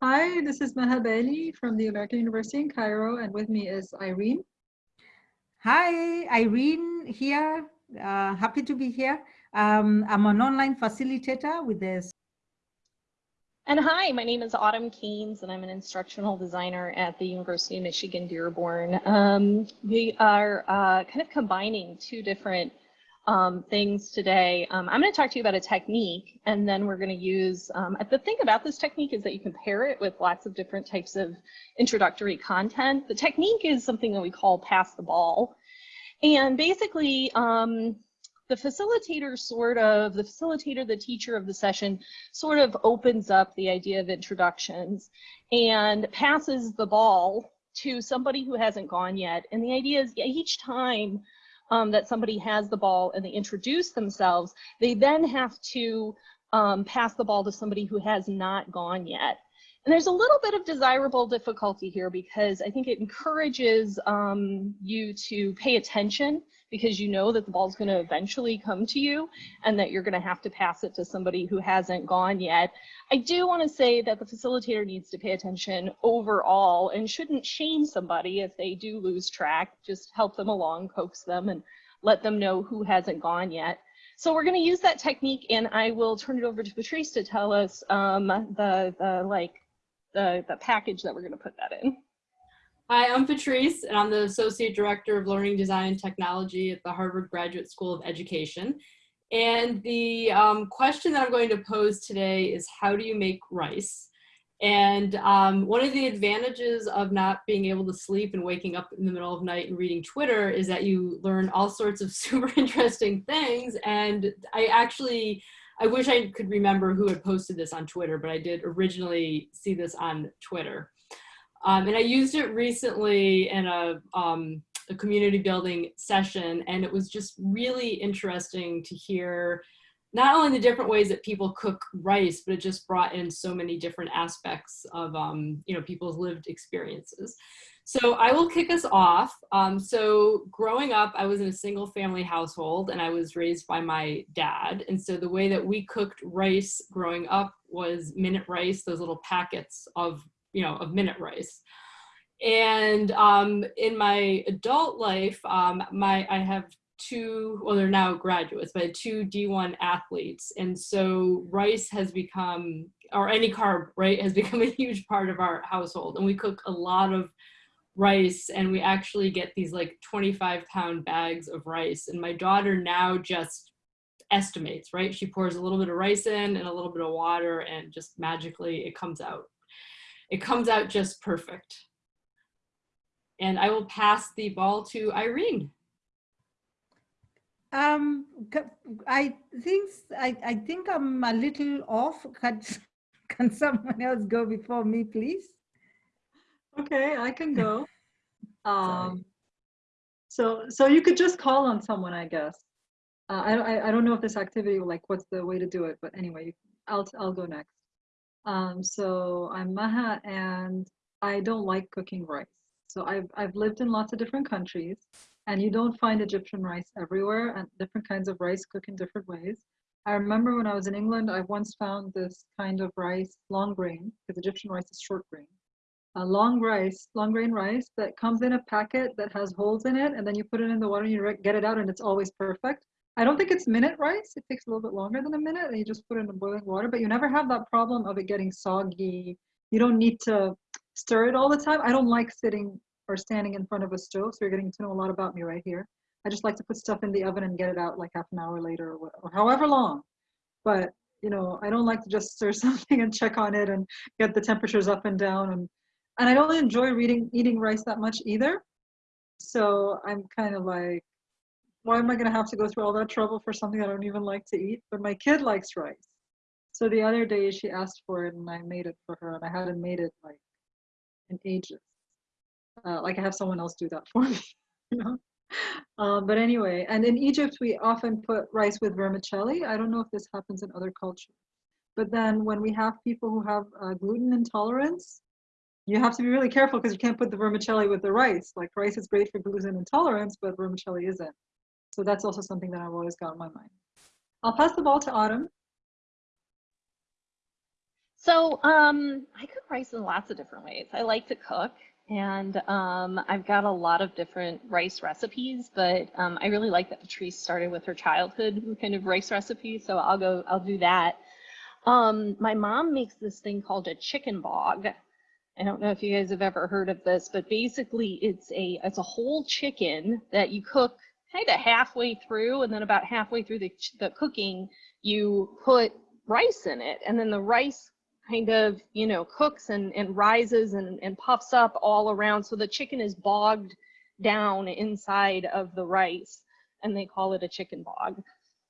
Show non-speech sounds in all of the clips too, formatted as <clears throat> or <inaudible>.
Hi, this is Maha Bali from the American University in Cairo, and with me is Irene. Hi, Irene here. Uh, happy to be here. Um, I'm an online facilitator with this. And hi, my name is Autumn Caines, and I'm an instructional designer at the University of Michigan Dearborn. Um, we are uh, kind of combining two different um, things today. Um, I'm going to talk to you about a technique, and then we're going to use, um, the thing about this technique is that you can pair it with lots of different types of introductory content. The technique is something that we call pass the ball. And basically, um, the facilitator sort of, the facilitator, the teacher of the session sort of opens up the idea of introductions and passes the ball to somebody who hasn't gone yet. And the idea is each time um, that somebody has the ball and they introduce themselves, they then have to um, pass the ball to somebody who has not gone yet. And there's a little bit of desirable difficulty here because I think it encourages um, you to pay attention because you know that the ball is going to eventually come to you and that you're going to have to pass it to somebody who hasn't gone yet. I do want to say that the facilitator needs to pay attention overall and shouldn't shame somebody if they do lose track. Just help them along, coax them, and let them know who hasn't gone yet. So we're going to use that technique, and I will turn it over to Patrice to tell us um, the the like the the package that we're going to put that in. Hi, I'm Patrice, and I'm the Associate Director of Learning Design and Technology at the Harvard Graduate School of Education. And the um, question that I'm going to pose today is how do you make rice? And um, one of the advantages of not being able to sleep and waking up in the middle of night and reading Twitter is that you learn all sorts of <laughs> super interesting things. And I actually, I wish I could remember who had posted this on Twitter, but I did originally see this on Twitter. Um, and I used it recently in a, um, a community building session, and it was just really interesting to hear not only the different ways that people cook rice, but it just brought in so many different aspects of um, you know people's lived experiences. So I will kick us off. Um, so growing up, I was in a single family household and I was raised by my dad. And so the way that we cooked rice growing up was minute rice, those little packets of you know, of minute rice. And um, in my adult life, um, my I have two, well, they're now graduates, but two D1 athletes. And so rice has become, or any carb, right, has become a <laughs> huge part of our household. And we cook a lot of rice and we actually get these like 25 pound bags of rice. And my daughter now just estimates, right? She pours a little bit of rice in and a little bit of water and just magically it comes out it comes out just perfect. And I will pass the ball to Irene. Um, I think I, I think I'm a little off. Can, <laughs> can someone else go before me, please? Okay, I can go. <laughs> um, so so you could just call on someone, I guess. Uh, I, I don't know if this activity like what's the way to do it, but anyway, I'll I'll go next. Um, so I'm Maha and I don't like cooking rice. So I've, I've lived in lots of different countries and you don't find Egyptian rice everywhere and different kinds of rice cook in different ways. I remember when I was in England, I once found this kind of rice, long grain, because Egyptian rice is short grain. Long rice, long grain rice that comes in a packet that has holes in it, and then you put it in the water and you get it out, and it's always perfect. I don't think it's minute rice. It takes a little bit longer than a minute and you just put it in the boiling water, but you never have that problem of it getting soggy. You don't need to stir it all the time. I don't like sitting or standing in front of a stove, so you're getting to know a lot about me right here. I just like to put stuff in the oven and get it out like half an hour later or, or however long. But you know, I don't like to just stir <laughs> something and check on it and get the temperatures up and down and and I don't enjoy reading eating rice that much either. So I'm kind of like why am I going to have to go through all that trouble for something I don't even like to eat? But my kid likes rice. So the other day she asked for it and I made it for her and I hadn't made it like in ages. Uh, like I have someone else do that for <laughs> me, you know? Um, but anyway, and in Egypt we often put rice with vermicelli. I don't know if this happens in other cultures. But then when we have people who have uh, gluten intolerance, you have to be really careful because you can't put the vermicelli with the rice. Like rice is great for gluten intolerance, but vermicelli isn't. So that's also something that I've always got in my mind. I'll pass the ball to Autumn. So um, I cook rice in lots of different ways. I like to cook, and um, I've got a lot of different rice recipes. But um, I really like that Patrice started with her childhood kind of rice recipe. So I'll go. I'll do that. Um, my mom makes this thing called a chicken bog. I don't know if you guys have ever heard of this, but basically it's a it's a whole chicken that you cook kind of halfway through, and then about halfway through the, the cooking, you put rice in it, and then the rice kind of you know cooks and, and rises and, and puffs up all around. So the chicken is bogged down inside of the rice and they call it a chicken bog.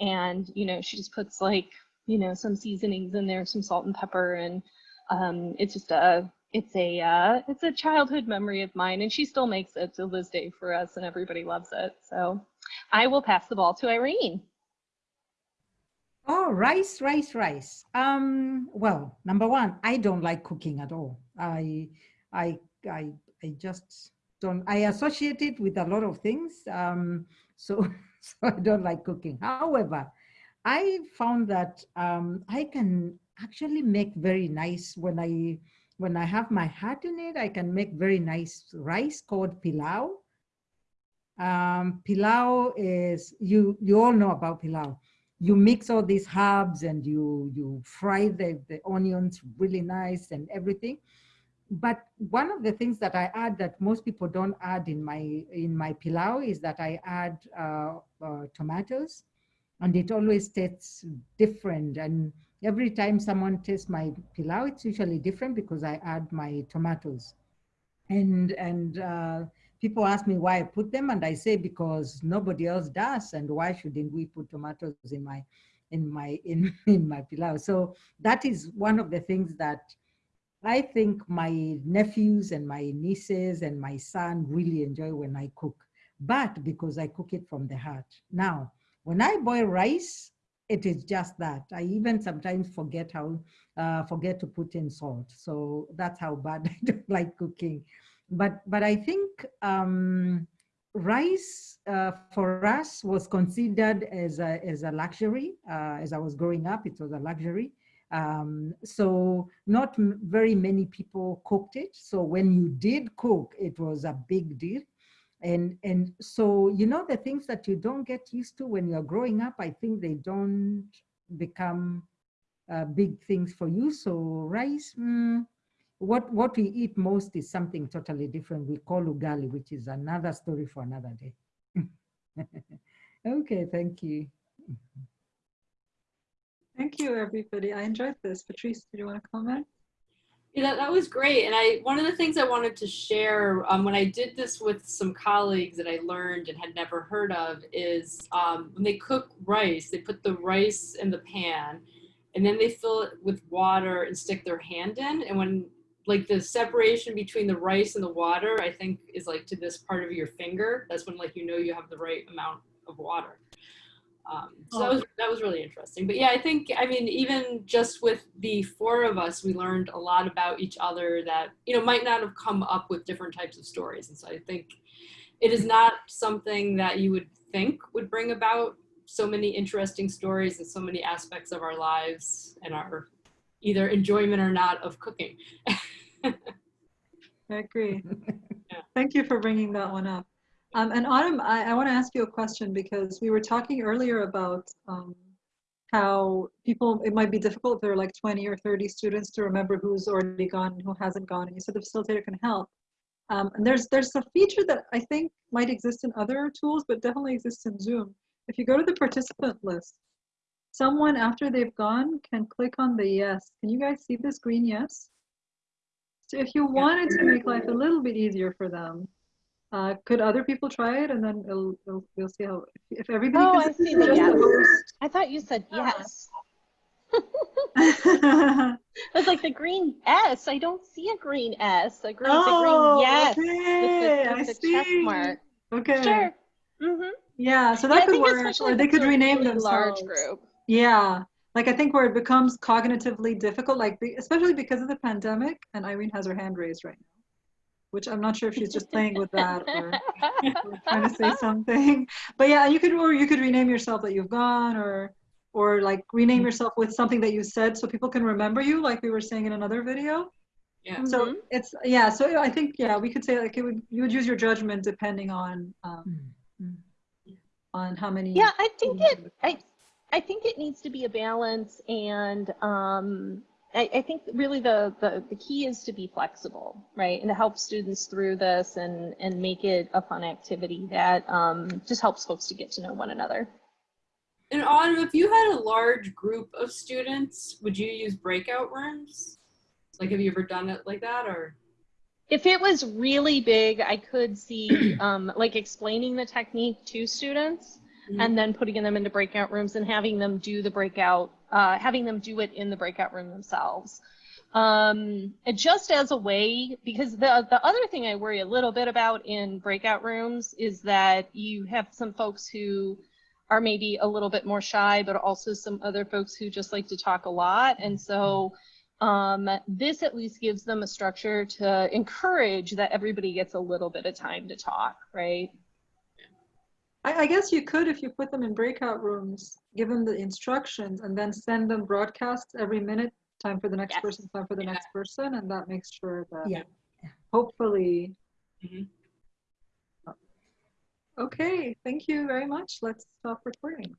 And you know she just puts like you know some seasonings in there some salt and pepper and um, it's just a it's a uh, it's a childhood memory of mine and she still makes it to this day for us and everybody loves it so i will pass the ball to irene Oh, rice, rice, rice. Um, well, number one, I don't like cooking at all. I, I, I, I just don't. I associate it with a lot of things. Um, <laughs> so, so I don't like cooking. However, I found that um, I can actually make very nice when I when I have my hat in it. I can make very nice rice called pilau. Um, pilau is you you all know about pilau you mix all these herbs and you you fry the, the onions really nice and everything but one of the things that i add that most people don't add in my in my pilau is that i add uh, uh, tomatoes and it always tastes different and every time someone tastes my pilau it's usually different because i add my tomatoes and and uh, people ask me why I put them, and I say because nobody else does, and why shouldn't we put tomatoes in my in my in <laughs> in my pilau? So that is one of the things that I think my nephews and my nieces and my son really enjoy when I cook, but because I cook it from the heart. Now, when I boil rice, it is just that. I even sometimes forget how uh, forget to put in salt. So that's how bad <laughs> I don't like cooking but but I think um, rice uh, for us was considered as a as a luxury. Uh, as I was growing up, it was a luxury. Um, so not very many people cooked it. So when you did cook, it was a big deal. And and so you know the things that you don't get used to when you're growing up, I think they don't become uh, big things for you. So rice. Mm, what what we eat most is something totally different. We call ugali, which is another story for another day. <laughs> okay, thank you. Thank you, everybody. I enjoyed this. Patrice, did you want to comment? Yeah, that, that was great. And I one of the things I wanted to share um, when I did this with some colleagues that I learned and had never heard of is um, when they cook rice, they put the rice in the pan and then they fill it with water and stick their hand in. And when like the separation between the rice and the water, I think is like to this part of your finger. That's when like you know you have the right amount of water. Um, so that was that was really interesting. But yeah, I think I mean even just with the four of us, we learned a lot about each other that you know might not have come up with different types of stories. And so I think it is not something that you would think would bring about so many interesting stories and so many aspects of our lives and our either enjoyment or not of cooking. <laughs> I agree. <laughs> Thank you for bringing that one up. Um, and Autumn, I, I want to ask you a question because we were talking earlier about um, how people, it might be difficult if there are like 20 or 30 students to remember who's already gone and who hasn't gone. And you said the facilitator can help. Um, and there's, there's a feature that I think might exist in other tools, but definitely exists in Zoom. If you go to the participant list, someone after they've gone can click on the yes. Can you guys see this green yes? So if you wanted to make life a little bit easier for them, uh, could other people try it and then it'll, it'll, we'll see how, if everybody Oh, can I see the just yes. host. I thought you said yes. <laughs> <laughs> I was like the green S. I don't see a green S. A green, oh, the green yes okay, with I the, with the check see. mark. Okay. Sure. Mm-hmm. Yeah, so that I could work, or they could rename really themselves. large group. Yeah, like I think where it becomes cognitively difficult, like especially because of the pandemic, and Irene has her hand raised right now, which I'm not sure if she's just <laughs> playing with that or, or <laughs> trying to say something. But yeah, you could or you could rename yourself that you've gone, or or like rename yourself with something that you said so people can remember you, like we were saying in another video. Yeah. So Mhm. it's yeah. So I think yeah, we could say like it would you would use your judgment depending on um, Mm, mm. on how many. Yeah, I think it, I. I think it needs to be a balance and, um, I, I think really the, the, the key is to be flexible, right? And to help students through this and, and make it a fun activity that, um, just helps folks to get to know one another. And Autumn, if you had a large group of students, would you use breakout rooms? Like, have you ever done it like that or? If it was really big, I could see, <clears throat> um, like explaining the technique to students and then putting them into breakout rooms and having them do the breakout, uh, having them do it in the breakout room themselves. Um, just as a way, because the, the other thing I worry a little bit about in breakout rooms is that you have some folks who are maybe a little bit more shy, but also some other folks who just like to talk a lot. And so um, this at least gives them a structure to encourage that everybody gets a little bit of time to talk, right? I, I guess you could if you put them in breakout rooms, give them the instructions, and then send them broadcasts every minute. Time for the next Yes. person. Time for the Yeah. next person, and that makes sure that Yeah. hopefully. Mhm. Okay, thank you very much. Let's stop recording.